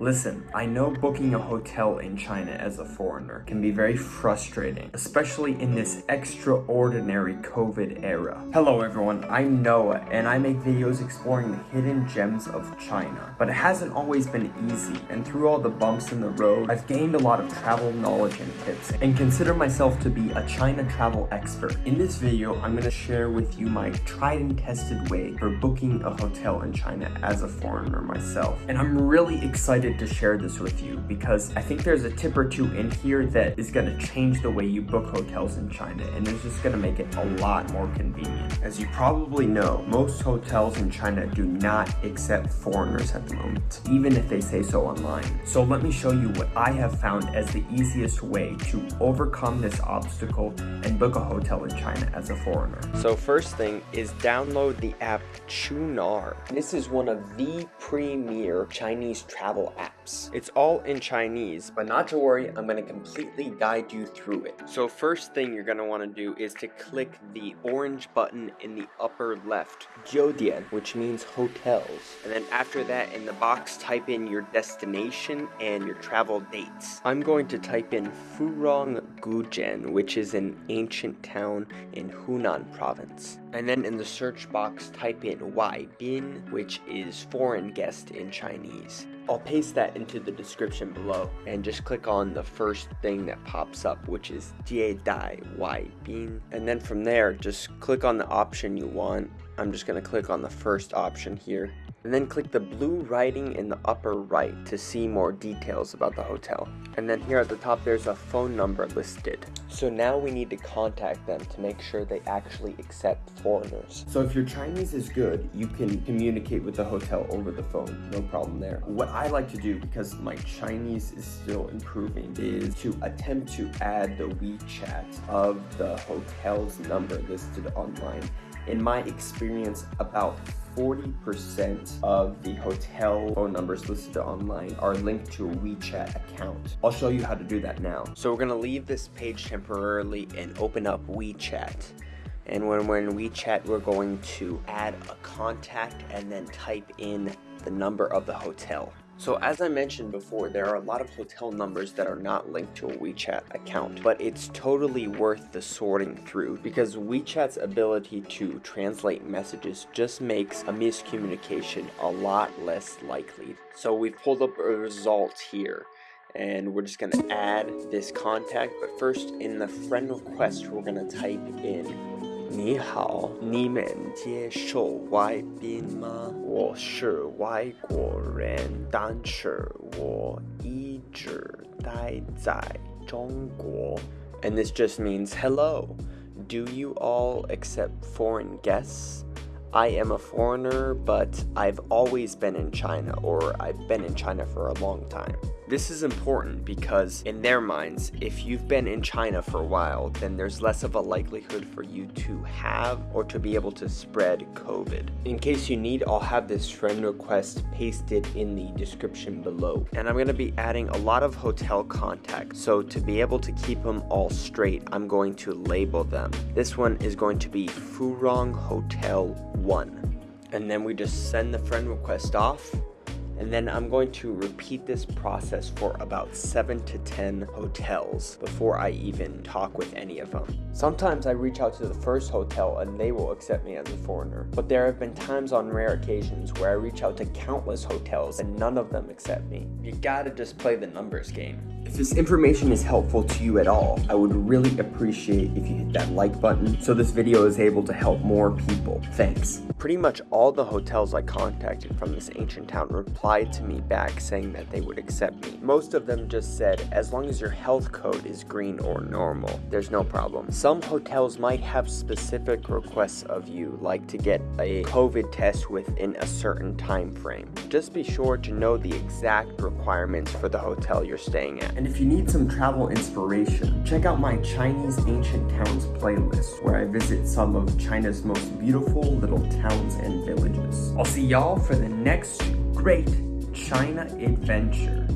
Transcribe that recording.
Listen, I know booking a hotel in China as a foreigner can be very frustrating, especially in this extraordinary COVID era. Hello everyone, I'm Noah and I make videos exploring the hidden gems of China. But it hasn't always been easy and through all the bumps in the road, I've gained a lot of travel knowledge and tips and consider myself to be a China travel expert. In this video, I'm going to share with you my tried and tested way for booking a hotel in China as a foreigner myself. And I'm really excited to share this with you because I think there's a tip or two in here that is going to change the way you book hotels in China and it's just going to make it a lot more convenient. As you probably know, most hotels in China do not accept foreigners at the moment, even if they say so online. So let me show you what I have found as the easiest way to overcome this obstacle and book a hotel in China as a foreigner. So first thing is download the app Qunar. This is one of the premier Chinese travel app apps. It's all in Chinese, but not to worry, I'm going to completely guide you through it. So first thing you're going to want to do is to click the orange button in the upper left, Jiudian, which means hotels. And then after that, in the box, type in your destination and your travel dates. I'm going to type in Furong Guzhen, which is an ancient town in Hunan province. And then in the search box, type in Wai Bin, which is foreign guest in Chinese. I'll paste that into the description below. And just click on the first thing that pops up which is Jie Dai Wai Bin and then from there just click on the option you want. I'm just going to click on the first option here and then click the blue writing in the upper right to see more details about the hotel. And then here at the top there's a phone number listed. So now we need to contact them to make sure they actually accept foreigners. So if your Chinese is good, you can communicate with the hotel over the phone, no problem there. What I like to do, because my Chinese is still improving, is to attempt to add the WeChat of the hotel's number listed online. In my experience, about 40% of the hotel phone numbers listed online are linked to a WeChat account. I'll show you how to do that now. So we're gonna leave this page temporarily and open up WeChat. And when we're in WeChat, we're going to add a contact and then type in the number of the hotel. So as I mentioned before, there are a lot of hotel numbers that are not linked to a WeChat account, but it's totally worth the sorting through because WeChat's ability to translate messages just makes a miscommunication a lot less likely. So we've pulled up a result here and we're just going to add this contact, but first in the friend request, we're going to type in 你好，你们接受外宾吗？我是外国人，但是我一直待在中国。And this just means hello. Do you all accept foreign guests? I am a foreigner, but I've always been in China, or I've been in China for a long time. This is important because, in their minds, if you've been in China for a while, then there's less of a likelihood for you to have or to be able to spread COVID. In case you need, I'll have this friend request pasted in the description below. And I'm going to be adding a lot of hotel contacts, so to be able to keep them all straight, I'm going to label them. This one is going to be Furong Hotel 1. And then we just send the friend request off and then I'm going to repeat this process for about 7 to 10 hotels before I even talk with any of them. Sometimes I reach out to the first hotel and they will accept me as a foreigner, but there have been times on rare occasions where I reach out to countless hotels and none of them accept me. You gotta just play the numbers game. If this information is helpful to you at all, I would really appreciate if you hit that like button so this video is able to help more people. Thanks. Pretty much all the hotels I contacted from this ancient town replied to me back saying that they would accept me. Most of them just said, as long as your health code is green or normal, there's no problem. Some hotels might have specific requests of you, like to get a COVID test within a certain time frame. Just be sure to know the exact requirements for the hotel you're staying at. And if you need some travel inspiration, check out my Chinese Ancient Towns playlist, where I visit some of China's most beautiful little towns and villages. I'll see y'all for the next great China adventure.